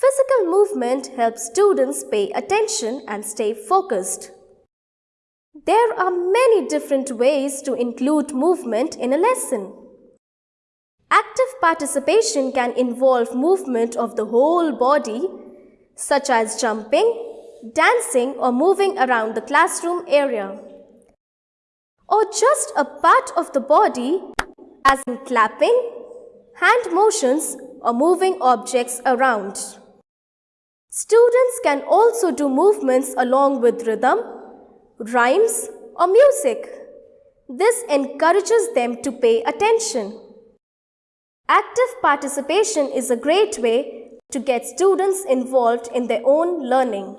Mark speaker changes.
Speaker 1: Physical movement helps students pay attention and stay focused. There are many different ways to include movement in a lesson. Active participation can involve movement of the whole body such as jumping, dancing or moving around the classroom area. Or just a part of the body as in clapping, hand motions or moving objects around. Students can also do movements along with rhythm, rhymes or music. This encourages them to pay attention. Active participation is a great way to get students involved in their own learning.